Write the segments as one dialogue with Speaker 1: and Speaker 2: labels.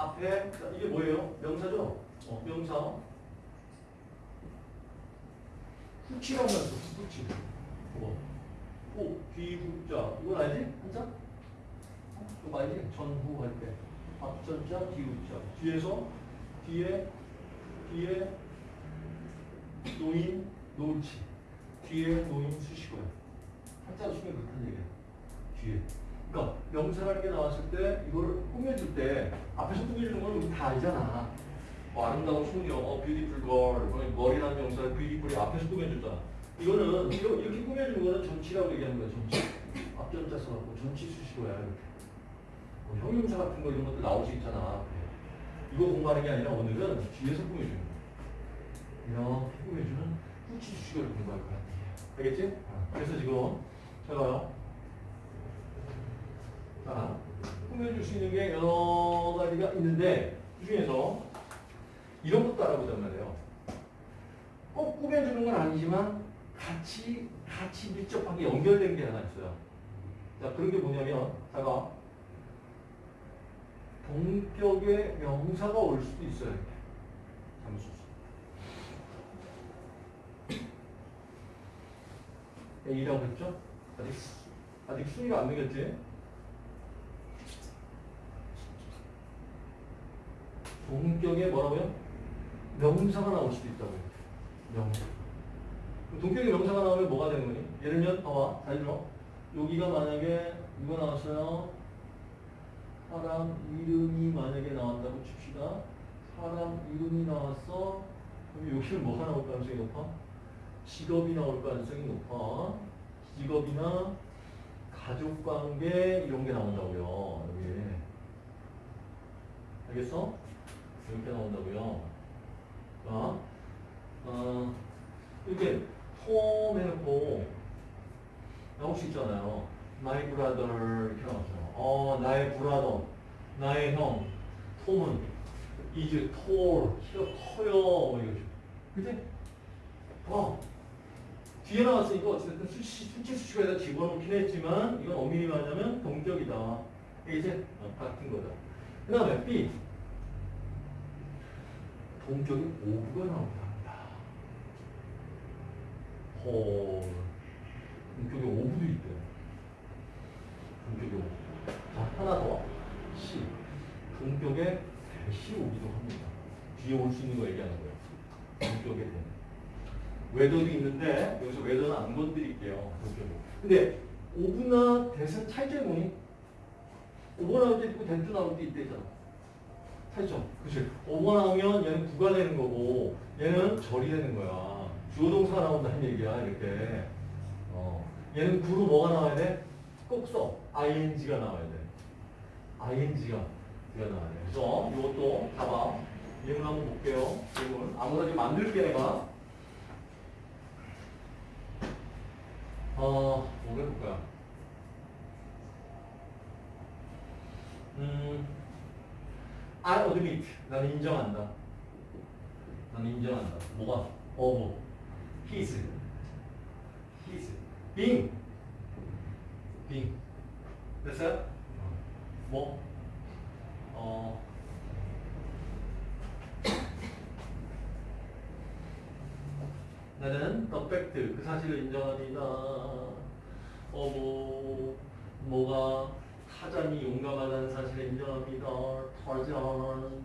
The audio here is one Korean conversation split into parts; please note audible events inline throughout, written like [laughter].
Speaker 1: 앞에 자, 이게 뭐예요? 명사죠? 어, 명사. 후치라고 했어. 후치. 뭐? 호, 뒤후자. 이건 알지? 한자? 이거 알지? 전후 할 때. 앞전자, 뒤후자. 뒤에서 뒤에 뒤에 노인, 노을치. 뒤에 노인 수식어야. 한자로 쓰면 그렇다는 얘기야. 뒤에. 그러니까 명사라는 게 나왔을 때 이거를 꾸며줄 때 앞에서 꾸며주는 건 우리 다 알잖아. 뭐 아름다운 소녀, 어, beautiful girl, 뭐 머리라는 명사, beautiful이 앞에서 꾸며줬잖아. 이거는 이거 이렇게 꾸며주는 거는 전치라고 얘기하는 거야. 전치. 앞전자 써갖고 전치 수식어야. 이렇게. 뭐 형용사 같은 거 이런 것도 나올 수 있잖아. 이거 공부하는 게 아니라 오늘은 뒤에서 꾸며주는 거야. 이렇게 꾸며주는 후치 수식어를 공부할 거야. 알겠지? 그래서 지금 제가요. 자, 꾸며줄 수 있는 게 여러 가지가 있는데 그 중에서 이런 것도 알아보단 말이에요. 꼭 꾸며주는 건 아니지만 같이 같이 밀접하게 연결된 게 하나 있어요. 자, 그런 게 뭐냐면 자가 동격의 명사가 올 수도 있어요. 잠수. A라고 했죠? 아직 아직 순위가 안 되겠지? 동격에 뭐라고요? 명사가 나올 수도 있다고요. 명사. 동격에 명사가 나오면 뭐가 되는 거니? 예를 들면 봐봐. 잘 들어. 여기가 만약에 이거 나왔어요. 사람 이름이 만약에 나왔다고 칩시다. 사람 이름이 나왔어. 그럼 여기는 뭐가 나올 가능성이 높아? 직업이 나올 가능성이 높아. 직업이나 가족관계 이런 게 나온다고요. 여기. 알겠어? 이렇게 나온다고요. 자, 어, 이렇게 톰 해놓고 나올 수 있잖아요. My brother 이렇게 나왔어요. 어, 나의 브라더, 나의 형, 톰은 is tall, 키가 커요. 뭐 이거죠. 그치? 어, 뒤에 나왔으니까 어쨌든 수치, 수치 수치가 집어넣긴 했지만 이건 엄밀히 말하자면 동격이다. 이게 이제 어, 같은 거다. 그 다음에 B. 동격이 5가 나온다. 헐. 동격의 of도 있대. 동격의 of. 자, 하나 더. C. 동격의 that이 오기도 합니다. 뒤에 올 수 있는 거 얘기하는 거예요. 동격의 that. whether도 있는데 여기서 whether는 안 건드릴게요. 동격의. 근데 of나 that은 차이점이 뭐니? of 나올 때 있고 that 나올 때 있대잖아. 차이점. 그치? of 나오면 얘는 구가 되는 거고 얘는 절이 되는 거야. 주어 동사가 나온다는 얘기야 이렇게. 어. 얘는 구로 뭐가 나와야 돼? 꼭 써. ing가 나와야 돼. ing가 가 나와야 돼. 그래서 이것도 봐봐. 예문 한번 볼게요. 예문. 아무나 좀 만들게 내가. 어, 뭐 해볼까요? 음, I admit. 나는 인정한다. 나는 인정한다. 뭐가? of his. his. being. being. 됐어요? 뭐? 어. [coughs] 나는 the fact, 그 사실을 인정합니다. 어, 뭐, 뭐가 타잔이 용감하다는 사실을 인정합니다. 타잔,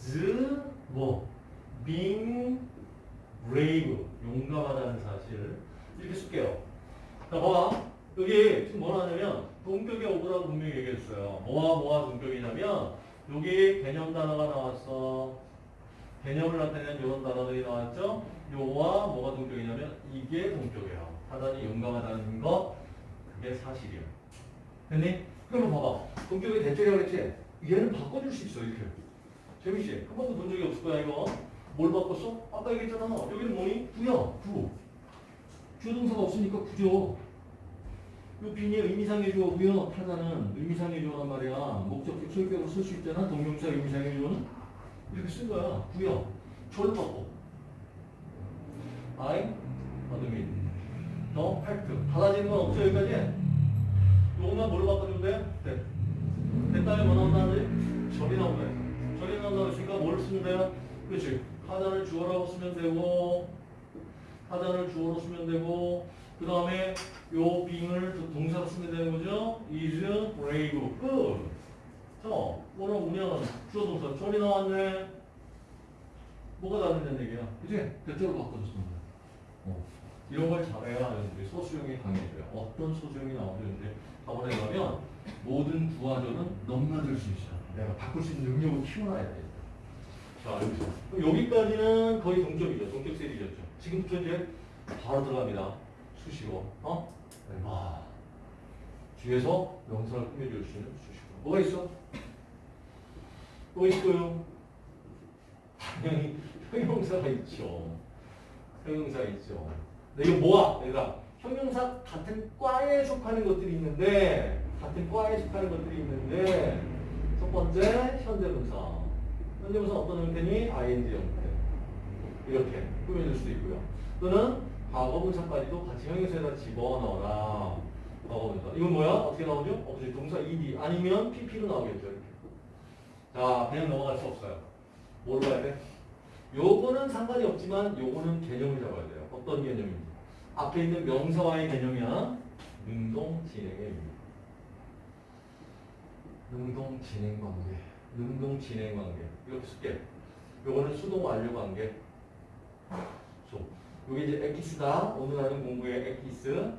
Speaker 1: the, 뭐, being brave, 용감하다는 사실. 이렇게 쓸게요. 자, 봐봐. 여기 지금 뭐라 하냐면, 동격의 오브라고 분명히 얘기했어요. 뭐와 뭐와 동격이냐면, 여기 개념 단어가 나왔어. 개념을 나타내는 이런 단어들이 나왔죠? 요와 뭐가 동격이냐면 이게 동격이에요. 타단이 용감하다는 거 그게 사실이에요. 됐니? 그러면 봐봐. 동격의 대절이라고 그랬지? 얘는 바꿔줄 수 있어 이렇게. 재밌지? 한 번도 본 적이 없을 거야 이거. 뭘 바꿨어? 아까 얘기했잖아. 여기는 뭐니? 구야. 구. 주동사가 없으니까 구죠. 요 빈이 의미상의 주어고요. 타자는 의미상의 주어란 말이야. 목적격 소유격으로 쓸 수 있잖아. 동명사 의미상의 주어는. 이렇게 쓴 거야. 구요. 절로 바꿔. I admit. 너 팩트. 달라지는 건 없죠, 여기까지? 요것만 뭘로 돼? 됐. 됐다면 뭐 나온다는데? 절이 나온다. 쓰면 돼요? 그렇지. 타자를 주어라고 쓰면 되고 타자를 주어로 쓰면 되고 그 다음에 요 being을 동사로 쓰면 되는 거죠. is brave. 끝. 자, 뭐라 보면 주어 동사 절이 나왔네. 뭐가 다른다는 얘기야? 쓰는 거야. 어. 이런 걸 잘해야 여러분들이 소수용이 강해져요. 어떤 소수용이 나오죠? 이제 답을 해가면 모든 부하절은 넘나들 수 있어. 내가 바꿀 수 있는 능력을 키워놔야 돼. 자, 여기서. 여기까지는 거의 동점이죠. 동격 세리였죠. 지금부터 이제 바로 들어갑니다. 수식어. 어? 와. 뒤에서 명사를 꾸며줄 수 있는 수식어. 뭐가 있어? 뭐 있어요? 당연히 [laughs] 형용사가 있죠. 형용사가 있죠. 근데 이거 뭐야? 얘들아. 형용사 같은 과에 속하는 것들이 있는데 같은 과에 속하는 것들이 있는데 첫 번째 현대분사. 현대분사 어떤 형태니? ing 형태. 이렇게 꾸며줄 수도 있고요. 또는 과거분사까지도 같이 형용사에다 집어넣어라. 과거분사. 이건 뭐야? 어떻게 나오죠? 어떻게 동사 ed 아니면 pp로 나오겠죠. 이렇게. 자, 그냥 넘어갈 수 없어요. 뭐로 봐야 돼? 요거는 상관이 없지만 요거는 개념을 잡아야 돼요. 어떤 개념인지. 앞에 있는 명사와의 개념이야. 능동 진행의 의미. 능동 진행 관계. 능동 진행 관계. 이렇게 쓸게. 요거는 수동 완료 관계. 저. 요게 이제 엑기스다. 오늘 하는 공부의 엑기스.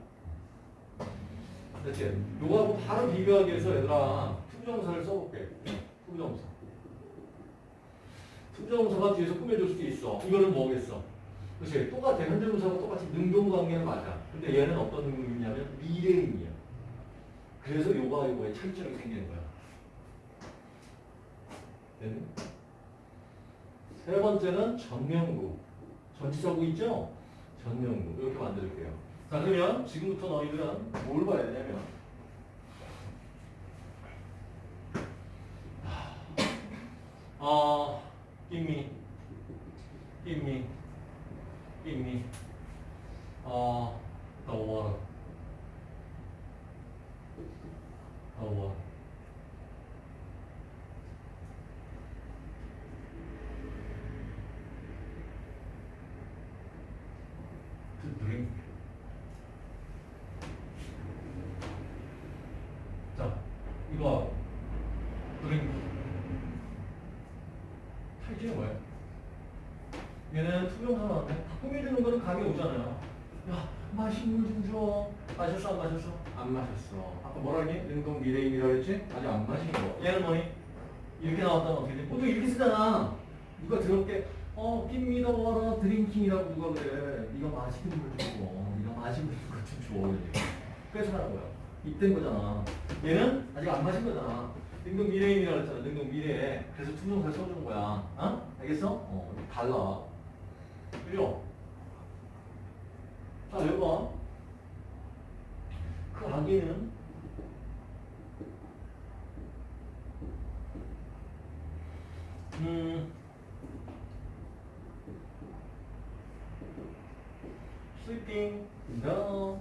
Speaker 1: 됐지? 요거하고 바로 비교하기 위해서 얘들아 to부정사를 써볼게. to부정사. to부정사가 뒤에서 꾸며줄 수도 있어. 이거는 뭐겠어? 그렇지. 똑같아. 현재분사가 똑같이 능동관계는 맞아. 근데 얘는 어떤 의미냐면 미래 의미야. 그래서 요거와 요거의 차이점이 생기는 거야. 됐니? 세 번째는 전명구. 전치사구 있죠? 전명구. 이렇게 만들게요. 자, 그러면 지금부터 너희들은 뭘 봐야 되냐면 이거 drink. 탈지는 뭐야? 얘는 투명사 나왔네. 다 꾸며주는 거는 감이 오잖아요. 야, 마신 물 좀 줘. 마셨어, 안 마셨어? 안 마셨어. 아까 뭐라 했니? 능동 미래임이라고 했지? 아직 안 마신 거. 얘는 뭐니? 이렇게 나왔다면 어떻게 돼? 보통 이렇게 쓰잖아. 누가 더럽게 어, 깁니다 와라 드링킹이라고 누가 그래. 네가 마시는 물 좀 줘. 네가 마시고 있는 거좀 줘. 그래서 하는 거야. 이땐 거잖아. 얘는 아직 안 마신 거잖아. 능동 미래임이라고 했잖아. 능동 미래. 그래서 투명사 써주는 거야. 어? 알겠어? 어, 달라. 그죠? 자, 여기 봐. 그 아기는 음, sleeping in.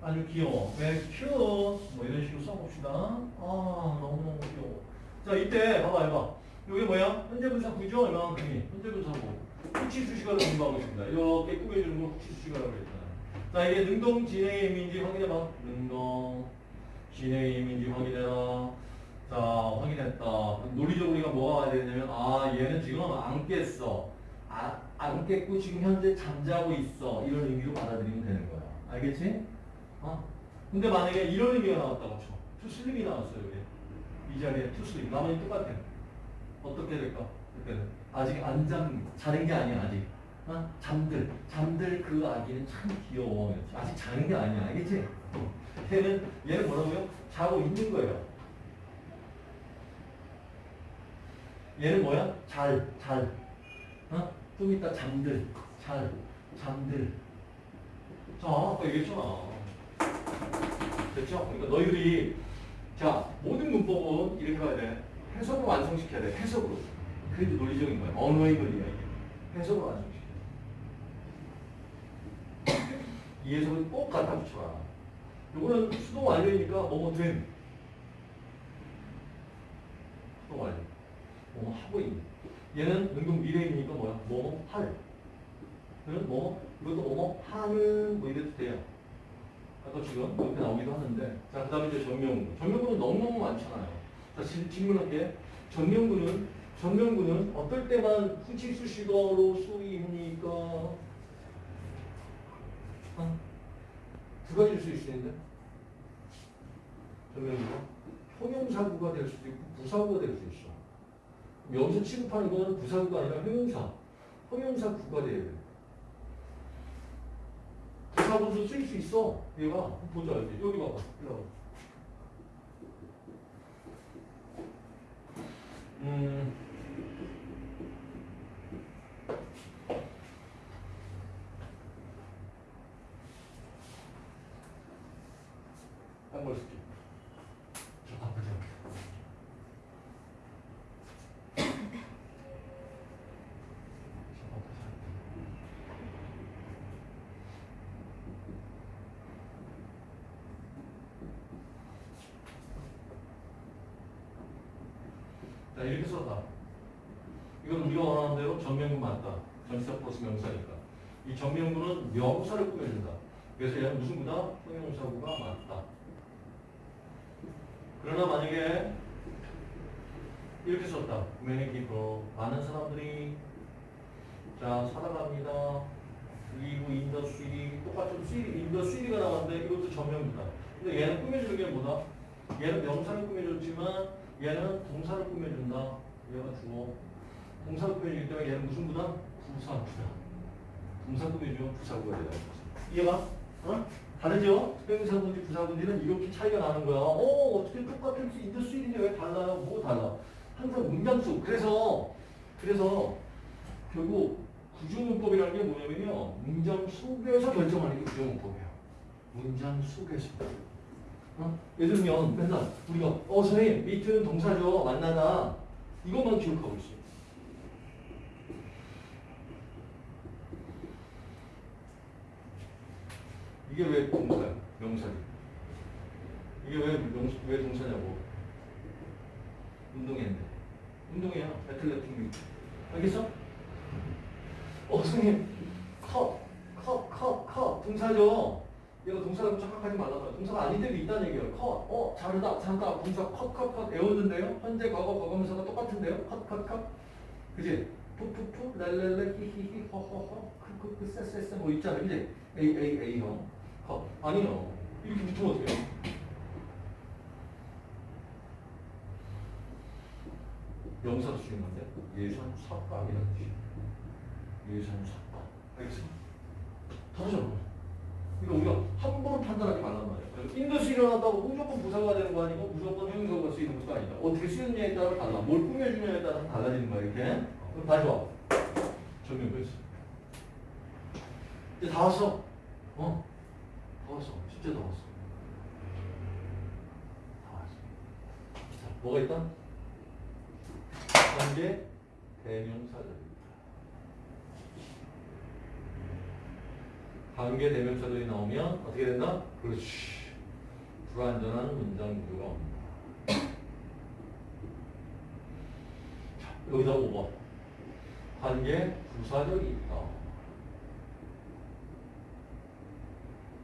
Speaker 1: 아주 귀여워. 왜 큐어 뭐 이런 식으로 써봅시다. 아 너무너무 귀여워. 자 이때 봐봐 해봐. 이게 뭐야? 현재 분사 구죠? 얼마만큼이? 현재 분사고. 후치 수식어를 공부하고 있습니다. 이렇게 꾸며주는 걸 후치 수식어라고 했잖아요. 자 이게 능동 진행의 의미인지 확인해봐. 능동 진행의 의미인지 확인해라. 자 확인했다. 논리적으로 우리가 뭐가 와야 되냐면 아 얘는 지금 안 깼어. 아, 안 깼고 지금 현재 잠자고 있어. 이런 의미로 받아들이면 되는 거야. 알겠지? 어? 근데 만약에 이런 의미가 나왔다고 쳐. 투슬립이 나왔어요. 여기. 이 자리에 투슬립. 나머지 똑같아. 어떻게 될까? 그때는 아직 안 잠, 자는 게 아니야 아직. 어? 잠들, 잠들 그 아기는 참 귀여워. 아직 자는 게 아니야, 알겠지? 얘는 얘는 뭐라고요? 자고 있는 거예요. 얘는 뭐야? 잘, 잘. 어? 좀 이따 잠들, 잘, 잠들. 자, 아까 얘기했잖아. 됐죠? 그러니까 너희들이 자 모든 문법은 이렇게 봐야 돼. 해석으로 완성시켜야 돼. 해석으로. 이제 논리적인 거야. 언어의 논리야 이게. 해석으로 완성시켜. 이 해석을 꼭 갖다 붙여라. 요거는 수동 완료니까 뭐뭐 됨. 수동 완료. 뭐뭐 하고 있는. 얘는 능동 미래이니까 뭐야? 뭐뭐 할. 그는 뭐 이것도 뭐뭐 하는 뭐 이래도 돼요. 아까 지금 이렇게 나오기도 하는데 자 그 다음에 이제 전명구. 전명구는 너무너무 많잖아요. 자 질- 질문할게. 전명구는 전명구는 어떨 때만 후치 수식어로 쓰입니까? 어? 두 가지를 쓸수 있는데 전명구가 형용사구가 될 수도 있고 부사구가 될 수 있어. 여기서 취급하는 건 부사구가 아니라 형용사. 형용사 구가 돼야 돼. 부사구도 쓸수 있어. 얘가 보자 여기 여기 봐봐. 일로 와봐. 음. 딴걸 쓸게. 저 바쁘지 않게. 저 바쁘지 않게. 자, 이렇게 썼다. 이건 우리가 원하는 대로 전명구 맞다. 전치사 플러스 명사니까. 이 전명구는 명사를 꾸며준다. 그래서 얘는 무슨 구다? 형용사구가 맞다. 그러나 만약에 이렇게 썼다. many people. 많은 사람들이 자, 살아갑니다. 그리고 city. 똑같은 the city가 나왔는데 이것도 전명구다. 근데 얘는 꾸며주는 게 뭐다? 얘는 명사를 꾸며줬지만 얘는 동사를 꾸며준다. 얘가 주어. 동사를 꾸며주기 때문에 얘는 무슨 구다? 부사구다. 동사 꾸며주면 부사구가 되는 거지. 이해가? 어? 다르죠? 형용사군지 부사군지는 이렇게 차이가 나는 거야. 어, 어떻게 똑같은 in the school인데 왜 달라요? 뭐 달라? 항상 문장 속. 그래서, 그래서 결국 구조문법이라는 게 뭐냐면요. 문장 속에서 결정하는 게 구조문법이에요. 문장 속에서. 어? 예를 들면 맨날 우리가 어 선생님 meet는 동사죠 만나다 이것만 기억하고 있어요. 이게 왜 동사야? 명사지. 이게 왜, 명, 왜 동사냐고. 운동했네. 운동이야. 애틀레틱 미트. 알겠어? 어 선생님 컷, 컷, 컷, 컷 동사죠. 얘가 동사라고 착각하지 말라고요. 동사가 아닌 때도 있다는 얘기예요. 컷, 어, 잘하다, 잘하다. 동사 컷, 컷, 컷 외우는데요. 현재, 과거, 과거면서가 똑같은데요. 컷, 컷, 컷. 그지? 푸푸푸, 랄랄라, 히히히, 허허허, 크크크, 쎄쎄쎄 뭐 있잖아. 그지? 에이, 에이, 에이, 형. 컷. 아니요. 이렇게 붙으면 어떡해요? 쓰는 건데 예산 삭감이라는 뜻이에요. 예산 삭감. 알겠어? 다르잖아. 그러니까 우리가 함부로 판단하지 말란 말이야. 그래서 인도시 일어났다고 무조건 부사가 되는 거 아니고 무조건 형용사가 쓰이는 것도 아니다. 어떻게 쓰느냐에 따라 달라. 뭘 꾸며주냐에 따라 달라지는 거야 이렇게. 그럼 다시 와. 보겠어. 이제 다 왔어. 어? 다 왔어. 진짜 다 왔어. 다 왔어. 자, 뭐가 있다? 관계 대명사절입니다. 관계 대명사절이 나오면 어떻게 된다? 그렇지. 불완전한 문장 구조가 옵니다. 자, 여기다 5번. 관계 부사절이 있다.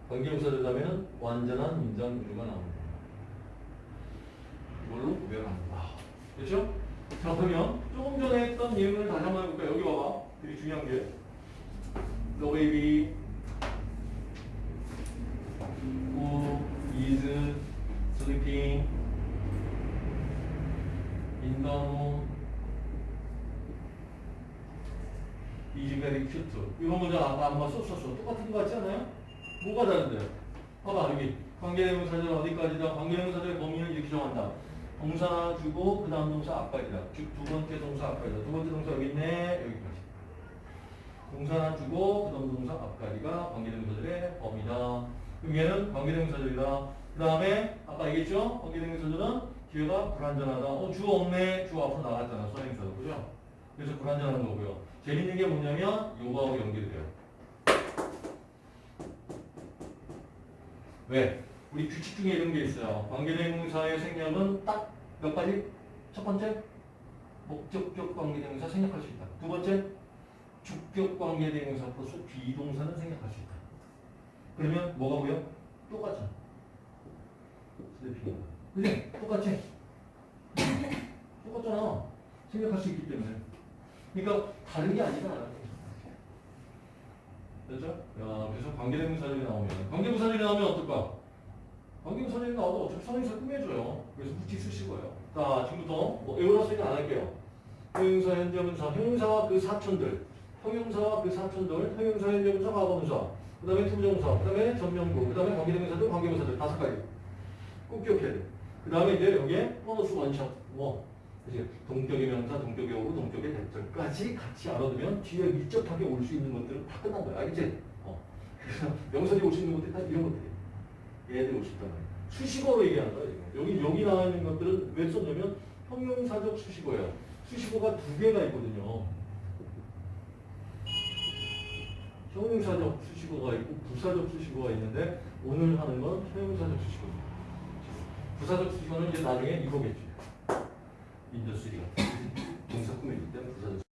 Speaker 1: 관계 부사절이라면 완전한 문장 구조가 나옵니다. 이걸로 구별합니다. 그렇죠? 자 그러면 조금 전에 했던 예문을 다시 한번 해볼까요? 여기 봐봐. 되게 중요한 게 who is very cute. 이거 먼저 아까 아마 썼었어. 똑같은 거 같지 않아요? 뭐가 다른데요? 봐봐 여기 관계대명사절 어디까지다? 관계대명사절의 범위는 이렇게 정한다. 동사 주고 그 다음 동사 앞까지다. 즉 두 번째 동사 앞까지다. 두 번째 동사 여기 있네. 여기까지. 동사 주고 그 다음 동사 앞까지가 관계대명사절의 범위다. 그럼 얘는 관계대명사절이다. 그 다음에 아까 얘기했죠? 관계대명사절은 기회가 불완전하다. 어, 주 없네. 주 앞으로 나갔잖아. 선행사도. 그죠? 그래서 불완전한 거고요. 재밌는 게 뭐냐면 요거하고 연결돼요. 왜? 우리 규칙 중에 이런 게 있어요. 관계대명사의 생략은 딱 몇 가지? 첫 번째, 목적격 관계대명사 생략할 수 있다. 두 번째, 주격 관계대명사 플러스 비동사는 생략할 수 있다. 그러면 뭐가 보여? 똑같잖아. sleeping. 그지? 똑같지? 똑같잖아. 생략할 수 있기 때문에. 그러니까 다른 게 아니다. 됐죠? 야, 그래서 관계대명사절이 나오면 관계부사절이 나오면 어떨까? 관계부사절이 나와도 어차피 선행사 꾸며줘요. 그래서 붙이 쓰시고요. 자, 지금부터 뭐 외우라 소리는 안 할게요. 형용사, 현재분사, 형용사와 그 사촌들, 형용사와 그 사촌들, 형용사, 현재분사, 과거분사, 그 다음에 to부정사, 그 다음에 전명구, 그 다음에 관계대명사들, 관계부사들 다섯 가지. 꼭 기억해야 돼. 그 다음에 이제 여기에 보너스 원샷, 뭐, 이제 동격의 명사, 동격의 어구, 동격의 대절까지 같이 알아두면 뒤에 밀접하게 올 수 있는 것들은 다 끝난 거야. 알겠지? 어. 그래서 [laughs] 명사들이 올수 있는 것들이 다 이런 것들이에요. 얘들이 올 수 있단 말이야. 수식어로 얘기하는 거야, 지금. 여기, 여기 나와 있는 것들은 왜 썼냐면 형용사적 수식어예요. 수식어가 두 개가 있거든요. 형용사적 수식어가 있고 부사적 수식어가 있는데 오늘 하는 건 형용사적 수식어입니다. 부사적 수식어는 이제 나중에 이거겠지. 인더스리가 동사 꾸미기 때문에 부사적